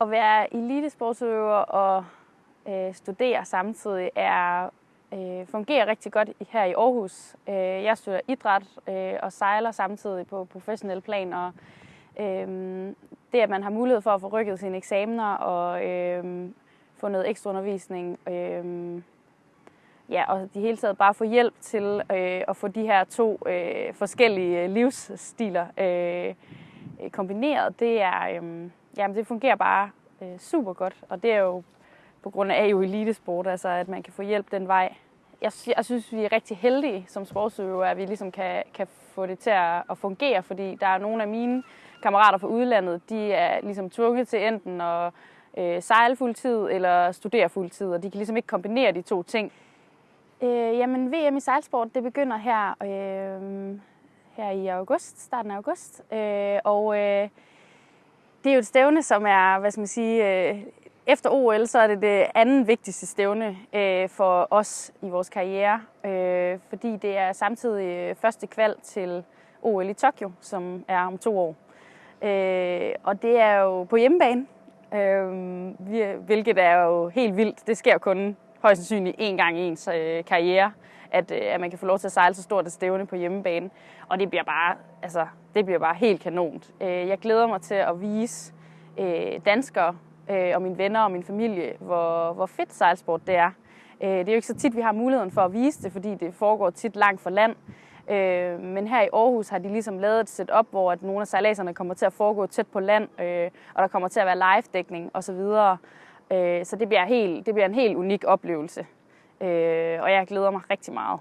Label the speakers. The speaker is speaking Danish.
Speaker 1: At være elitesportsøver og øh, studere samtidig er øh, fungerer rigtig godt her i Aarhus. Øh, jeg studerer idræt øh, og sejler samtidig på professionel plan, og øh, det, at man har mulighed for at få rykket sine eksamener og øh, få noget ekstra undervisning, øh, ja, og de hele taget bare få hjælp til øh, at få de her to øh, forskellige livsstiler øh, kombineret, det er, øh, jamen, det fungerer bare øh, super godt, og det er jo på grund af jo elitesport, altså at man kan få hjælp den vej. Jeg, jeg synes, vi er rigtig heldige som sportsøver, at vi ligesom kan, kan få det til at, at fungere, fordi der er nogle af mine kammerater fra udlandet, de er ligesom tvunget til enten at øh, sejle fuldtid eller studere fuldtid, og de kan ligesom ikke kombinere de to ting. Øh, jamen, VM i sejlsport, det begynder her, øh, her i august, starten af august, øh, og øh, det er jo et stævne, som er, hvad skal man sige, øh, efter OL, så er det det anden vigtigste stævne øh, for os i vores karriere, øh, fordi det er samtidig øh, første kval til OL i Tokyo, som er om to år. Øh, og det er jo på hjemmebane, øh, hvilket er jo helt vildt. Det sker kun højst sandsynligt én gang i ens øh, karriere, at, øh, at man kan få lov til at sejle så stort et stævne på hjemmebane. Og det bliver bare, altså, det bliver bare helt kanont. Øh, jeg glæder mig til at vise øh, danskere og mine venner og min familie, hvor, hvor fedt sejlsport det er. Det er jo ikke så tit, vi har muligheden for at vise det, fordi det foregår tit langt fra land. Øh, men her i Aarhus har de ligesom lavet et setup, hvor at nogle af sejladserne kommer til at foregå tæt på land, øh, og der kommer til at være live-dækning osv. Øh, så det bliver, helt, det bliver en helt unik oplevelse, øh, og jeg glæder mig rigtig meget.